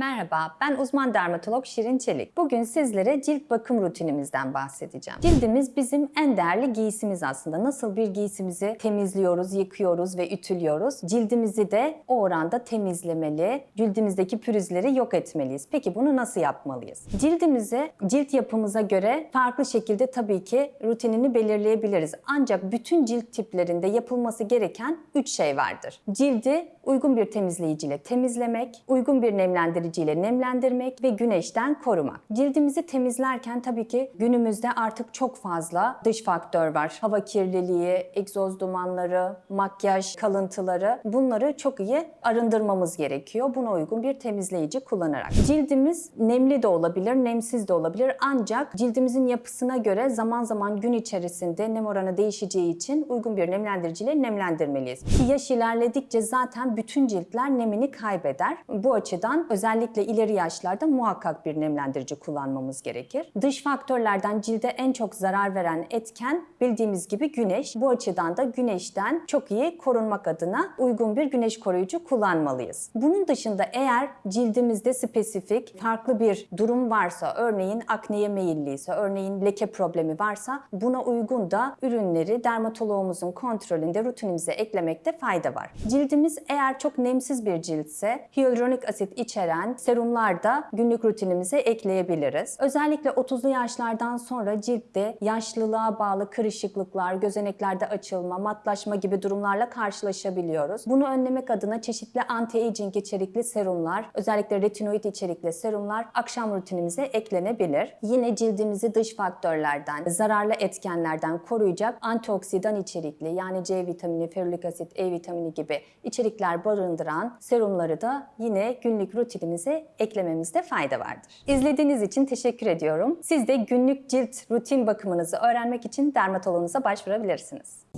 Merhaba, ben uzman dermatolog Şirin Çelik. Bugün sizlere cilt bakım rutinimizden bahsedeceğim. Cildimiz bizim en değerli giysimiz aslında. Nasıl bir giysimizi temizliyoruz, yıkıyoruz ve ütülüyoruz. Cildimizi de o oranda temizlemeli, cildimizdeki pürüzleri yok etmeliyiz. Peki bunu nasıl yapmalıyız? Cildimizi cilt yapımıza göre farklı şekilde tabii ki rutinini belirleyebiliriz. Ancak bütün cilt tiplerinde yapılması gereken 3 şey vardır. Cildi uygun bir temizleyiciyle temizlemek, uygun bir nemlendiriciyle nemlendirmek ve güneşten korumak. Cildimizi temizlerken tabii ki günümüzde artık çok fazla dış faktör var. Hava kirliliği, egzoz dumanları, makyaj kalıntıları bunları çok iyi arındırmamız gerekiyor. Buna uygun bir temizleyici kullanarak. Cildimiz nemli de olabilir, nemsiz de olabilir. Ancak cildimizin yapısına göre zaman zaman gün içerisinde nem oranı değişeceği için uygun bir nemlendiriciyle nemlendirmeliyiz. Yaş ilerledikçe zaten bütün ciltler nemini kaybeder. Bu açıdan özellikle ileri yaşlarda muhakkak bir nemlendirici kullanmamız gerekir. Dış faktörlerden cilde en çok zarar veren etken bildiğimiz gibi güneş. Bu açıdan da güneşten çok iyi korunmak adına uygun bir güneş koruyucu kullanmalıyız. Bunun dışında eğer cildimizde spesifik farklı bir durum varsa, örneğin akneye meyilliyse, örneğin leke problemi varsa buna uygun da ürünleri dermatoloğumuzun kontrolünde rutinimize eklemekte fayda var. Cildimiz eğer çok nemsiz bir ciltse hyaluronik asit içeren serumlar da günlük rutinimize ekleyebiliriz. Özellikle 30'lu yaşlardan sonra ciltte yaşlılığa bağlı kırışıklıklar, gözeneklerde açılma, matlaşma gibi durumlarla karşılaşabiliyoruz. Bunu önlemek adına çeşitli anti-aging içerikli serumlar, özellikle retinoid içerikli serumlar akşam rutinimize eklenebilir. Yine cildimizi dış faktörlerden, zararlı etkenlerden koruyacak antioksidan içerikli yani C vitamini, ferulik asit, E vitamini gibi içerikler barındıran serumları da yine günlük rutinimize eklememizde fayda vardır. İzlediğiniz için teşekkür ediyorum. Siz de günlük cilt rutin bakımınızı öğrenmek için dermatoloğunuza başvurabilirsiniz.